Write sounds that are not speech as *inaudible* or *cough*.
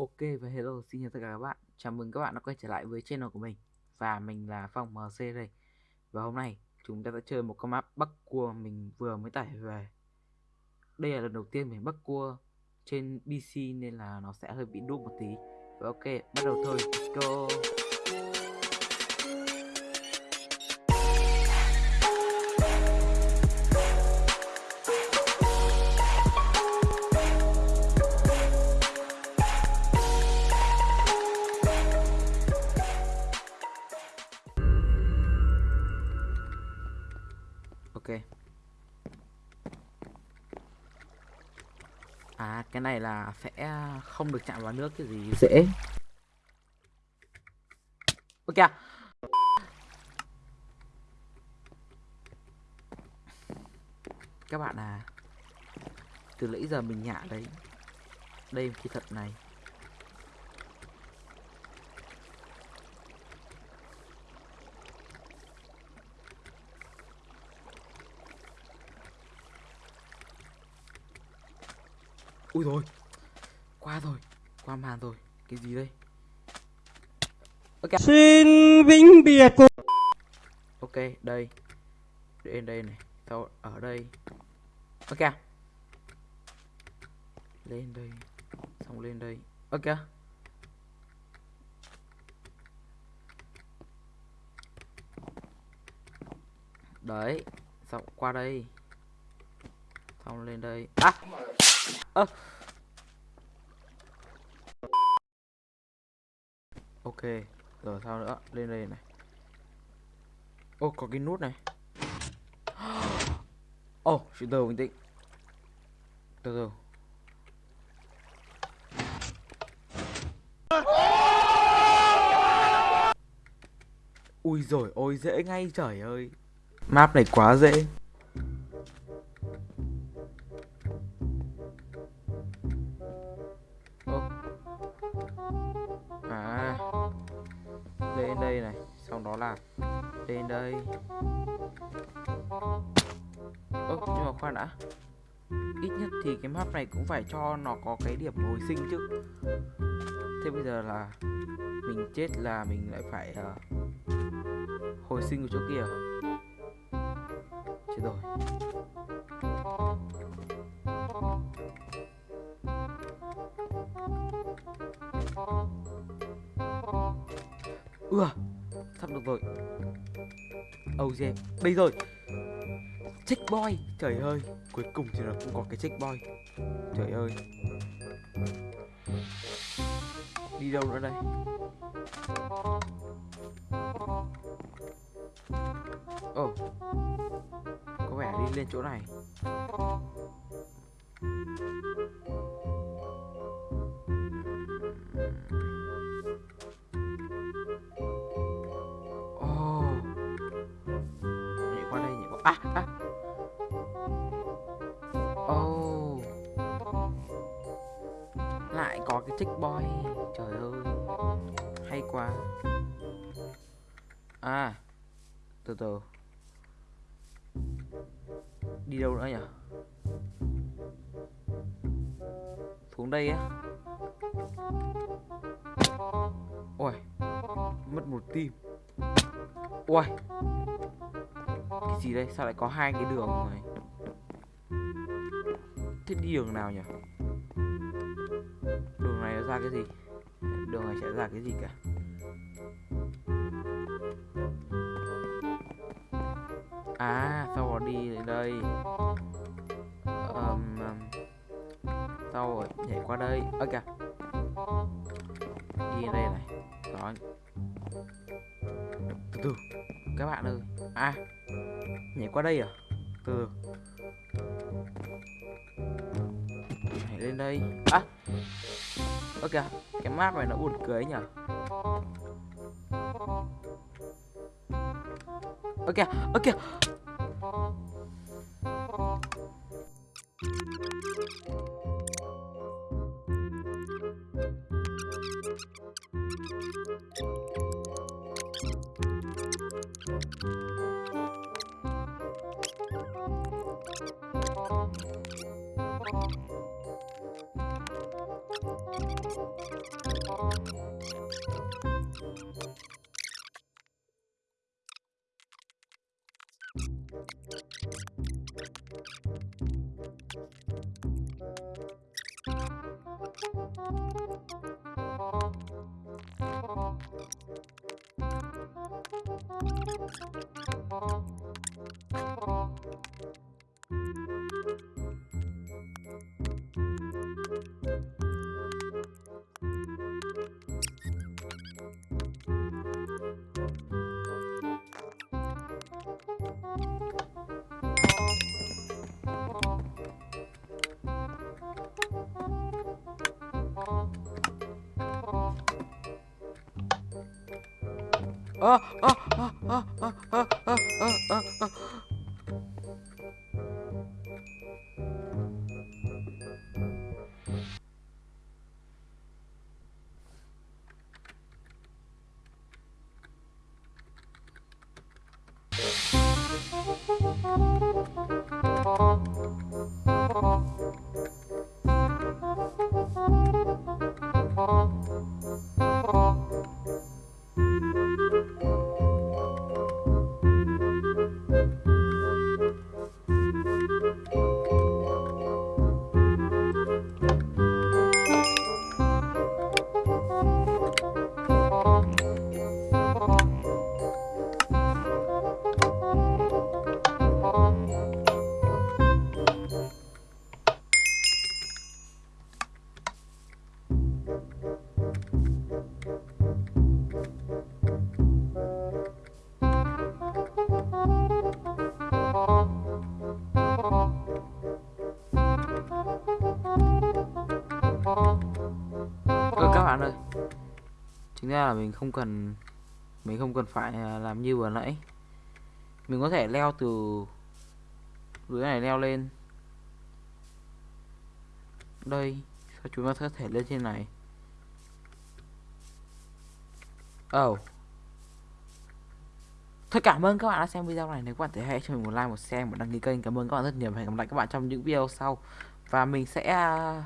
Ok và hello, xin chào tất cả các bạn. Chào mừng các bạn đã quay trở lại với channel của mình. Và mình là Phong MC đây. Và hôm nay, chúng ta sẽ chơi một con map Bắc Cua mình vừa mới tải về. Đây là lần đầu tiên mình Bắc Cua trên PC nên là nó sẽ hơi bị đúc một tí. Và ok, bắt đầu thôi. Let's go. Ok. À cái này là sẽ không được chạm vào nước cái gì. Dễ. Ok Các bạn à Từ nãy giờ mình nhả đấy. Đây khi thật này Ui rồi Qua rồi Qua màn rồi. Cái gì đây? Ok. Xin vĩnh biệt. Của Ok đây. Đến đây này. Sau ở đây. Ok. Lên đây. Xong lên đây. Ok. Đấy. Xong qua đây. Xong lên đây. À Ờ. ok rồi sao nữa? Lên đây này. Ô có cái nút này. *gasps* Ô oh, từ từ bình tĩnh. Từ từ ui rồi ôi dễ ngay trời ơi. Map này quá dễ. Trong đó là lên đây. Ơ nhưng mà khoan đã. Ít nhất thì cái map này cũng phải cho nó có cái điểm hồi sinh chứ. Thế bây giờ là mình chết là mình lại phải uh, hồi sinh ở chỗ kia. Chết rồi. Ưa được rồi. Oh yeah Đây rồi Checkboy Trời ơi, Cuối cùng thì nó cũng có cái checkboy Trời ơi. Đi đâu nữa đây? Oh Có vẻ đi lên chỗ này. À, à. Oh. Lại có cái checkboy Trời ơi. Hay quá. À. Từ từ. Đi đâu nữa nhỉ? Xuống đây á. Ôi Mất một tim Ôi cái gì đây? Sao lại có hai cái đường này thế đi đường nào nhỉ? Đường này nó ra cái gì? Đường này sẽ ra cái gì cả? À sau đó đi đây. Um, sau rồi nhảy qua đây. Ơ kìa. Đi đây này. Đó. Từ từ. Các bạn ơi. À qua đây à? Từ. Hãy lên đây. À. Ok cái map này nó buồn cười nhỉ? Ok ok ơ ơ ơ ơ ơ ơ ơ ơ ơ Ơ các Chính ra là mình không cần Mình không cần phải à, làm như vừa nãy. Mình có thể leo từ Dưới này leo lên. Đây Sao chúng ta có thể lên trên này? Oh Thôi cảm ơn các bạn đã xem video này. Nếu các bạn thấy hay cho mình một like, một share, một đăng ký kênh. Cảm ơn các bạn rất nhiều. Và hẹn gặp lại các bạn trong những video sau. Và mình sẽ à,